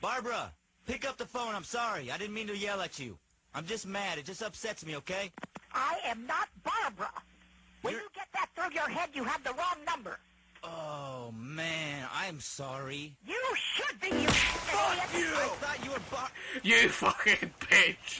Barbara, pick up the phone. I'm sorry. I didn't mean to yell at you. I'm just mad. It just upsets me, okay? I am not Barbara. When You're- you get that through your head, you have the wrong number. Oh, man. I'm sorry. You should be, you idiot. I thought you were Bar... You fucking bitch!